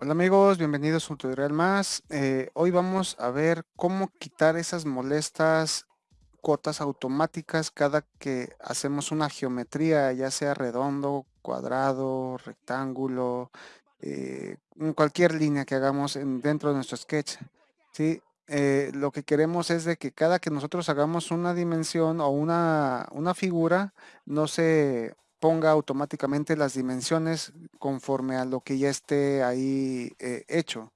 Hola amigos, bienvenidos a un tutorial más. Eh, hoy vamos a ver cómo quitar esas molestas cuotas automáticas cada que hacemos una geometría, ya sea redondo, cuadrado, rectángulo, eh, cualquier línea que hagamos en, dentro de nuestro sketch. ¿sí? Eh, lo que queremos es de que cada que nosotros hagamos una dimensión o una, una figura, no se ponga automáticamente las dimensiones conforme a lo que ya esté ahí eh, hecho.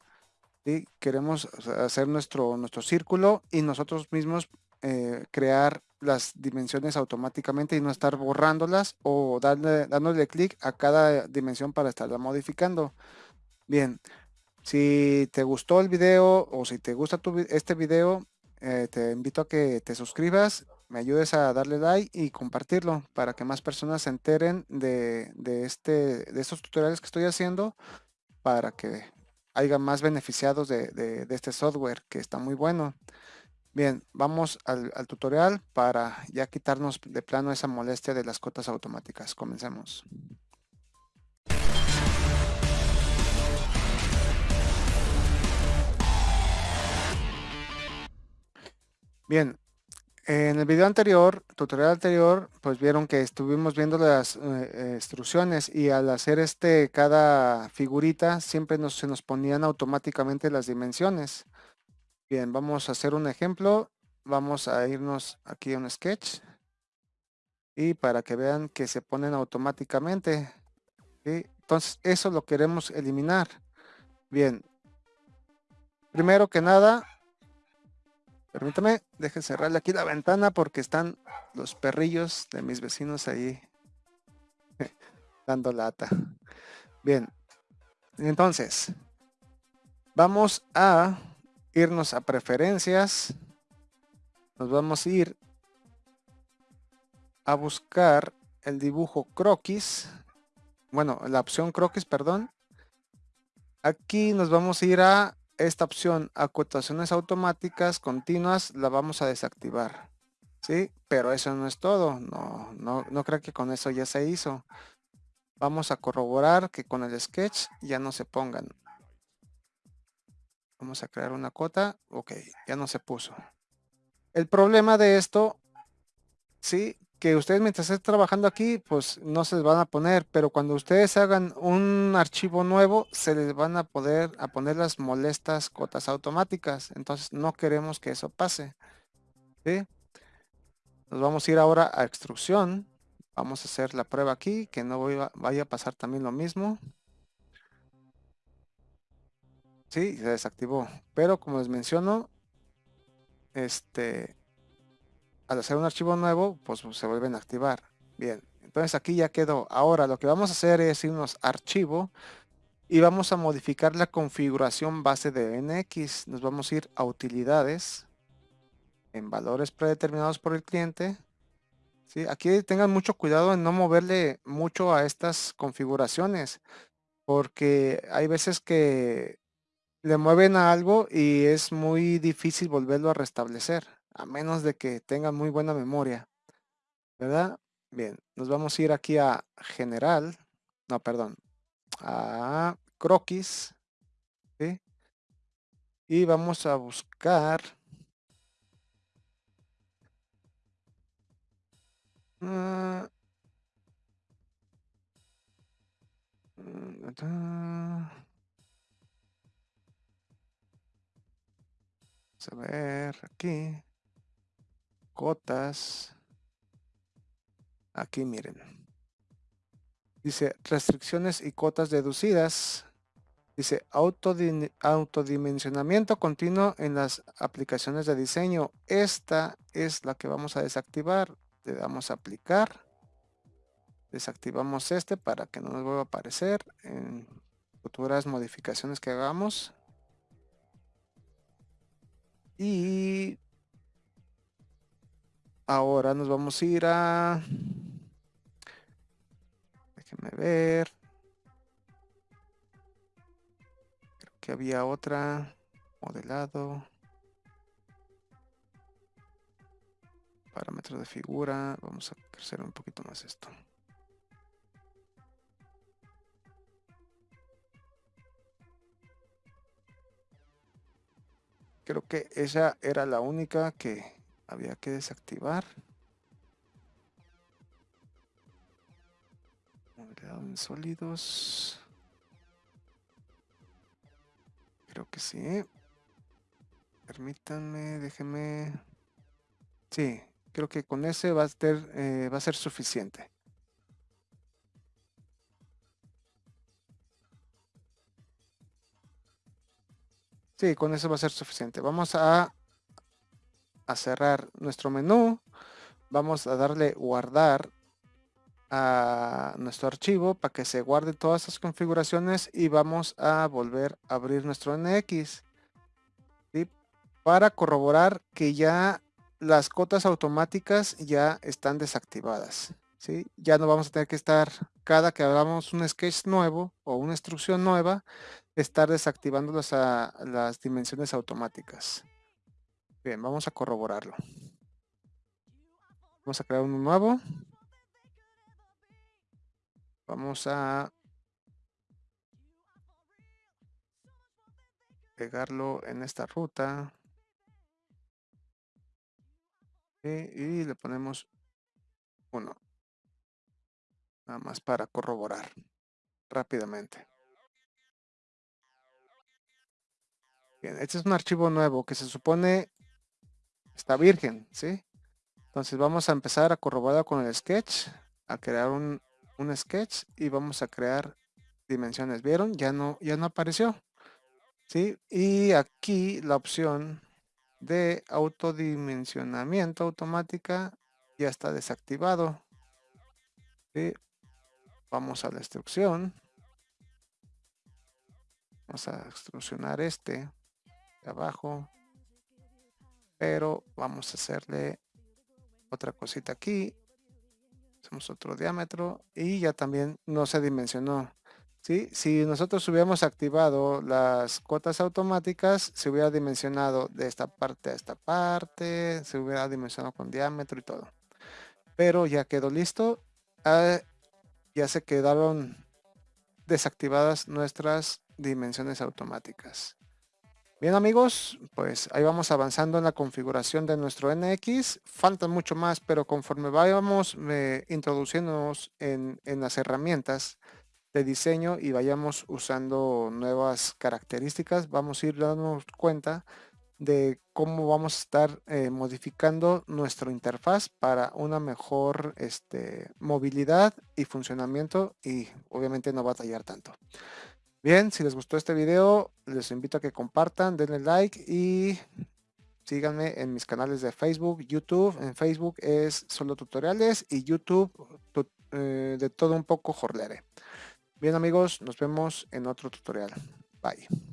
¿sí? Queremos hacer nuestro, nuestro círculo y nosotros mismos eh, crear las dimensiones automáticamente y no estar borrándolas o darle, dándole clic a cada dimensión para estarla modificando. Bien, si te gustó el video o si te gusta este video, eh, te invito a que te suscribas me ayudes a darle like y compartirlo para que más personas se enteren de, este, de estos tutoriales que estoy haciendo para que haya más beneficiados de, este software que está muy bueno. Bien, vamos al, al, tutorial para ya quitarnos de plano esa molestia de las cotas automáticas. Comencemos. Bien, en el video anterior, tutorial anterior, pues vieron que estuvimos viendo las eh, instrucciones y al hacer este cada figurita siempre se nos ponían automáticamente las dimensiones. Bien, vamos a hacer un ejemplo. Vamos a irnos aquí a un sketch. Y para que vean que se ponen automáticamente. Entonces eso lo queremos eliminar. Bien. Primero que nada, Permítame, deje cerrarle aquí la ventana porque están los perrillos de mis vecinos ahí dando lata. Bien, entonces, vamos a irnos a preferencias. Nos vamos a ir a buscar el dibujo croquis. Bueno, la opción croquis, perdón. Aquí nos vamos a ir a esta opción acotaciones automáticas continuas la vamos a desactivar sí pero eso no es todo no no no creo que con eso ya se hizo. Vamos a corroborar que con el sketch ya no se pongan. Vamos a crear una cota ok ya no se puso. El problema de esto sí que ustedes mientras estén trabajando aquí, pues no se les van a poner, pero cuando ustedes hagan un archivo nuevo, se les van a poder a poner las molestas cotas automáticas. Entonces no queremos que eso pase. Nos vamos a ir ahora a extrusión. Vamos a hacer la prueba aquí, que no vaya a pasar también lo mismo. Sí, se desactivó. Pero como les menciono, este, al hacer un archivo nuevo, pues se vuelven a activar. Bien, entonces aquí ya quedó. Ahora lo que vamos a hacer es irnos a archivo y vamos a modificar la configuración base de NX. Nos vamos a ir a utilidades, en valores predeterminados por el cliente. ¿Sí? Aquí tengan mucho cuidado en no moverle mucho a estas configuraciones, porque hay veces que le mueven a algo y es muy difícil volverlo a restablecer a menos de que tengan muy buena memoria, ¿verdad? Bien, nos vamos a ir aquí a general, no, perdón, a croquis, ¿sí? Y vamos a buscar uh, Vamos a ver aquí cotas. Aquí miren. Dice restricciones y cotas deducidas. Dice autodimensionamiento continuo en las aplicaciones de diseño. Esta es la que vamos a desactivar. Le damos a aplicar. Desactivamos este para que no nos vuelva a aparecer en futuras modificaciones que hagamos. Y Ahora nos vamos a ir a... Déjenme ver. Creo que había otra. Modelado. Parámetros de figura. Vamos a crecer un poquito más esto. Creo que esa era la única que había que desactivar. en sólidos. Creo que sí. Permítanme, déjenme. Sí, creo que con ese va a ser, eh, va a ser suficiente. Sí, con eso va a ser suficiente. Vamos a, a cerrar nuestro menú. Vamos a darle guardar a nuestro archivo para que se guarde todas esas configuraciones y vamos a volver a abrir nuestro NX para corroborar que ya las cotas automáticas ya están desactivadas. ¿sí? Ya no vamos a tener que estar cada que hagamos un sketch nuevo o una instrucción nueva, estar desactivando las, las dimensiones automáticas. Bien, vamos a corroborarlo. Vamos a crear uno nuevo. Vamos a pegarlo en esta ruta. Y, le ponemos uno. Nada más para corroborar rápidamente. Bien, este es un archivo nuevo que se supone está virgen, ¿sí? Entonces vamos a empezar a corroborar con el sketch, a crear un, un sketch y vamos a crear dimensiones. ¿Vieron? Ya no, ya no apareció. ¿Sí? Y aquí la opción de autodimensionamiento automática ya está desactivado. Vamos a la instrucción. Vamos a extrusionar este de abajo. Pero vamos a hacerle otra cosita aquí hacemos otro diámetro y ya también no se dimensionó. ¿sí? Si nosotros hubiéramos activado las cuotas automáticas, se hubiera dimensionado de esta parte a esta parte, se hubiera dimensionado con diámetro y todo. Pero ya quedó listo. Ah, ya se quedaron desactivadas nuestras dimensiones automáticas. Bien amigos, pues ahí vamos avanzando en la configuración de nuestro NX. Falta mucho más, pero conforme vayamos eh, introduciéndonos en, las herramientas de diseño y vayamos usando nuevas características, vamos a ir dándonos cuenta de cómo vamos a estar eh, modificando nuestra interfaz para una mejor este, movilidad y funcionamiento y obviamente no batallar tanto. Bien, si les gustó este video, les invito a que compartan, denle like y síganme en mis canales de Facebook, YouTube. En Facebook es solo tutoriales y YouTube eh, de todo un poco jorlere. Bien amigos, nos vemos en otro tutorial. Bye.